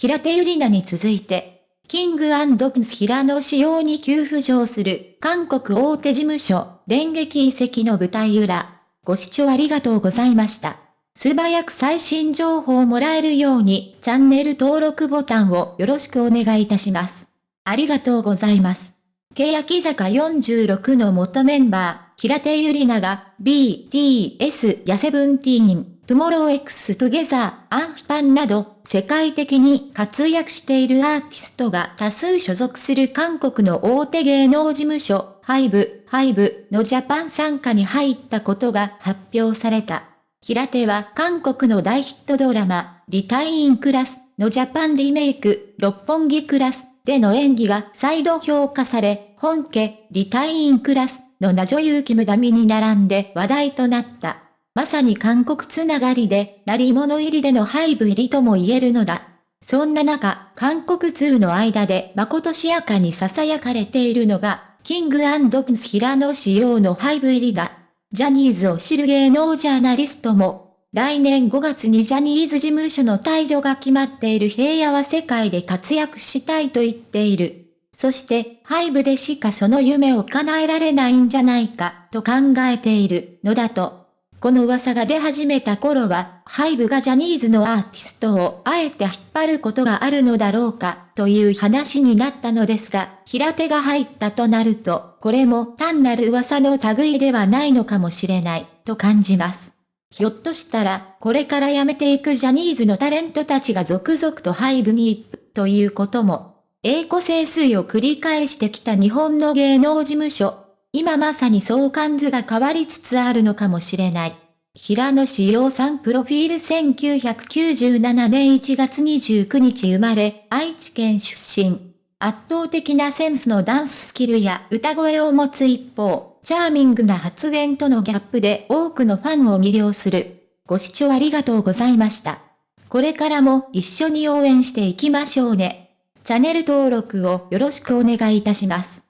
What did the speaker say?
平手ゆりなに続いて、 King & Prince 平野紫耀に急浮上する韓国大手事務所、電撃移籍の舞台裏。ご視聴ありがとうございました。素早く最新情報をもらえるようにチャンネル登録ボタンをよろしくお願いいたします。ありがとうございます。欅坂46の元メンバー、平手ゆりなが BTS や SEVENTEEN、 TOMORROW X TOGETHER、 ENHYPEN など、世界的に活躍しているアーティストが多数所属する韓国の大手芸能事務所、 HYBE、HYBE のジャパン傘下に入ったことが発表された。平手は韓国の大ヒットドラマ、リタインクラスのジャパンリメイク、六本木クラスでの演技が再度評価され、本家、リタインクラスの名女優キムダミに並んで話題となった。まさに韓国つながりで、鳴り物入りでの配部入りとも言えるのだ。そんな中、韓国通の間で誠しやかに囁かれているのが、キングプンス平野仕様の配部入りだ。ジャニーズを知る芸能ジャーナリストも、来年5月にジャニーズ事務所の退場が決まっている平野は世界で活躍したいと言っている。そして、ハイブでしかその夢を叶えられないんじゃないか、と考えているのだと。この噂が出始めた頃は、ハイブがジャニーズのアーティストをあえて引っ張ることがあるのだろうか、という話になったのですが、平手が入ったとなると、これも単なる噂の類ではないのかもしれない、と感じます。ひょっとしたら、これから辞めていくジャニーズのタレントたちが続々とハイブに行く、ということも、栄枯盛衰を繰り返してきた日本の芸能事務所、今まさに相関図が変わりつつあるのかもしれない。平野志陽さんプロフィール1997年1月29日生まれ、愛知県出身。圧倒的なセンスのダンススキルや歌声を持つ一方、チャーミングな発言とのギャップで多くのファンを魅了する。ご視聴ありがとうございました。これからも一緒に応援していきましょうね。チャンネル登録をよろしくお願いいたします。